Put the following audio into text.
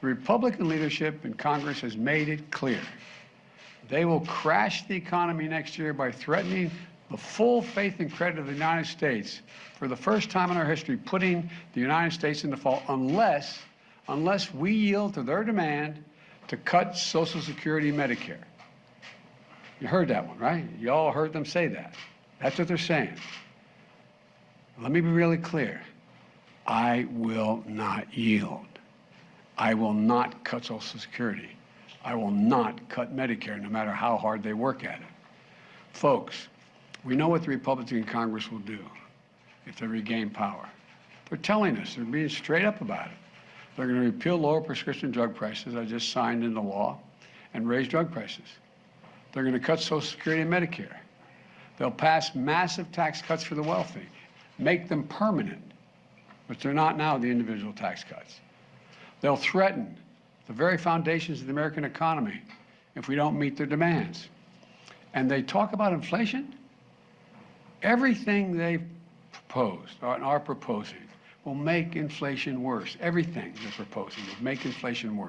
The Republican leadership in Congress has made it clear. They will crash the economy next year by threatening the full faith and credit of the United States for the first time in our history, putting the United States in default unless, unless we yield to their demand to cut Social Security and Medicare. You heard that one, right? You all heard them say that. That's what they're saying. Let me be really clear. I will not yield. I will not cut Social Security. I will not cut Medicare, no matter how hard they work at it. Folks, we know what the Republicans in Congress will do if they regain power. They're telling us, they're being straight up about it. They're going to repeal lower prescription drug prices, I just signed into law, and raise drug prices. They're going to cut Social Security and Medicare. They'll pass massive tax cuts for the wealthy, make them permanent, but they're not now, the individual tax cuts. They'll threaten the very foundations of the American economy if we don't meet their demands. And they talk about inflation. Everything they've proposed or are proposing will make inflation worse. Everything they're proposing will make inflation worse.